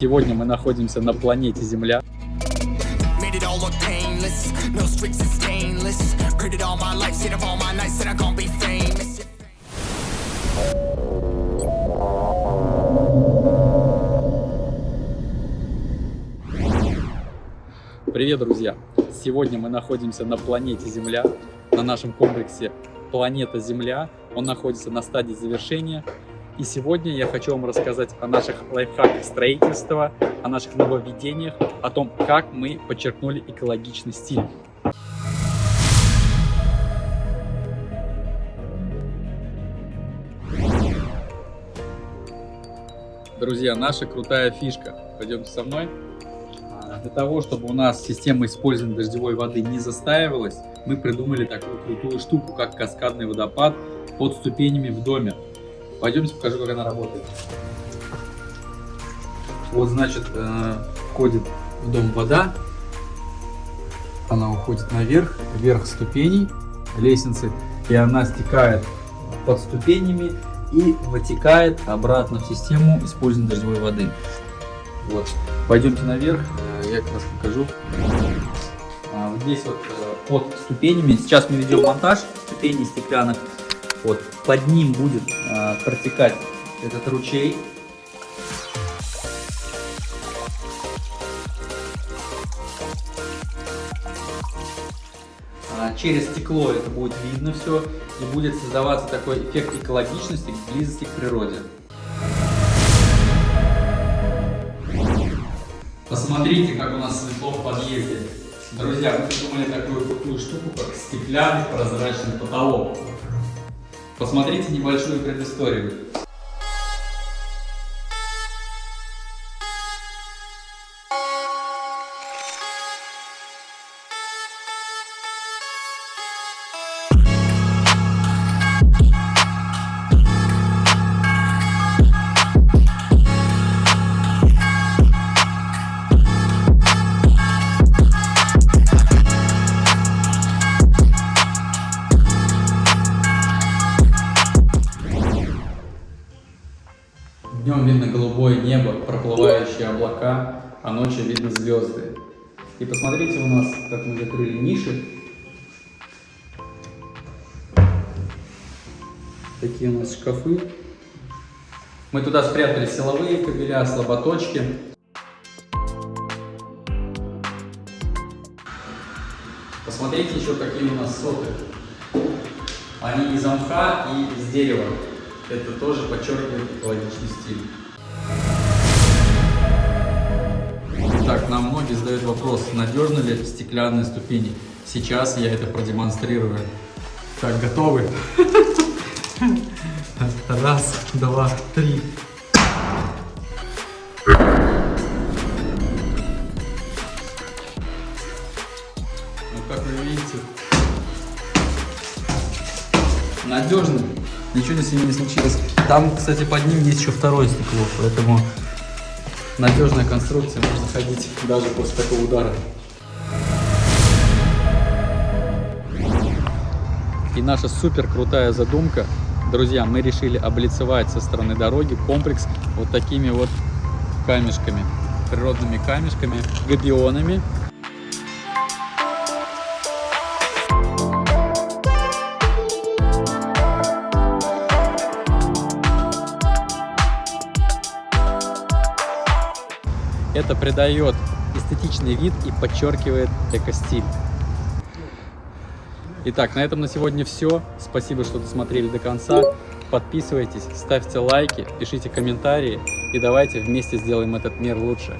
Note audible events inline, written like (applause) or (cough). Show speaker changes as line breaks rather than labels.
Сегодня мы находимся на планете Земля. Привет, друзья! Сегодня мы находимся на планете Земля, на нашем комплексе Планета Земля. Он находится на стадии завершения. И сегодня я хочу вам рассказать о наших лайфхаках строительства, о наших нововведениях, о том, как мы подчеркнули экологичный стиль. Друзья, наша крутая фишка. Пойдемте со мной. А, Для того, чтобы у нас система использования дождевой воды не застаивалась, мы придумали такую крутую штуку, как каскадный водопад под ступенями в доме. Пойдемте покажу, как она работает. Вот, значит, э, входит в дом вода, она уходит наверх, вверх ступеней лестницы, и она стекает под ступенями и вытекает обратно в систему использования дождевой воды. Вот. Пойдемте наверх, э, я как раз покажу. А, здесь вот э, под ступенями, сейчас мы ведем монтаж ступеней стеклянных, вот под ним будет э, протекать этот ручей. А, Через стекло это будет видно все и будет создаваться такой эффект экологичности, близости к природе. Посмотрите, как у нас светло в подъезде. Друзья, мы придумали такую крутую штуку, как стеклянный прозрачный потолок. Посмотрите небольшую предысторию. Днем видно голубое небо, проплывающие облака, а ночью видно звезды. И посмотрите у нас, как мы закрыли ниши. Такие у нас шкафы. Мы туда спрятали силовые кабеля, слаботочки. Посмотрите еще какие у нас соты. Они из мха и из дерева. Это тоже подчеркивает экологичный стиль. Итак, нам многие задают вопрос, надежны ли стеклянные ступени. Сейчас я это продемонстрирую. Так, готовы? (laughs) Раз, два, три. Ну, как вы видите, надежно, ничего с ними не случилось. Там, кстати, под ним есть еще второе стекло, поэтому надежная конструкция, можно ходить даже после такого удара. И наша супер крутая задумка, друзья, мы решили облицевать со стороны дороги комплекс вот такими вот камешками, природными камешками, габионами. Это придает эстетичный вид и подчеркивает эко-стиль. Итак, на этом на сегодня все. Спасибо, что досмотрели до конца. Подписывайтесь, ставьте лайки, пишите комментарии и давайте вместе сделаем этот мир лучше.